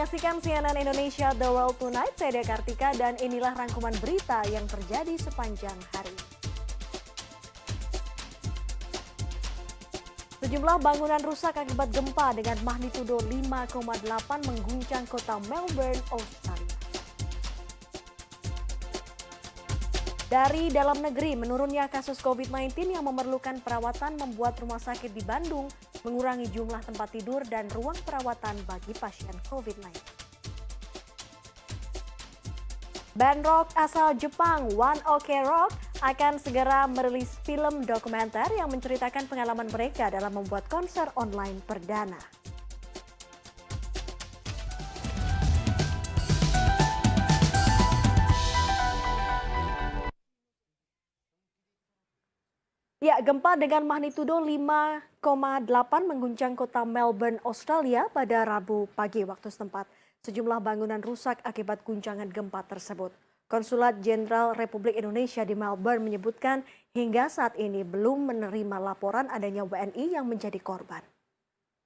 menyaksikan CNN Indonesia The World Tonight, saya Dea Kartika dan inilah rangkuman berita yang terjadi sepanjang hari. Sejumlah bangunan rusak akibat gempa dengan magnitudo 5,8 mengguncang kota Melbourne, Australia. Dari dalam negeri, menurunnya kasus COVID-19 yang memerlukan perawatan membuat rumah sakit di Bandung mengurangi jumlah tempat tidur dan ruang perawatan bagi pasien COVID-19. Band rock asal Jepang One Ok Rock akan segera merilis film dokumenter yang menceritakan pengalaman mereka dalam membuat konser online perdana. Ya, gempa dengan magnitudo 5,8 mengguncang kota Melbourne, Australia pada Rabu pagi waktu setempat. Sejumlah bangunan rusak akibat guncangan gempa tersebut. Konsulat Jenderal Republik Indonesia di Melbourne menyebutkan hingga saat ini belum menerima laporan adanya WNI yang menjadi korban.